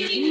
Thank you.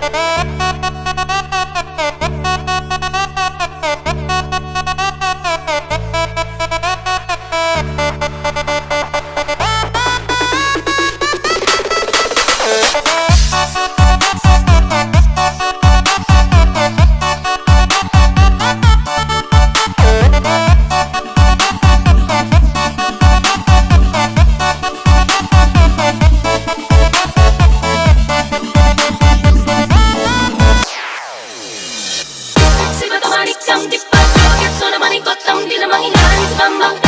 Bye. Ang tipas, yung so na manikot Ang di na mahingan sa bambang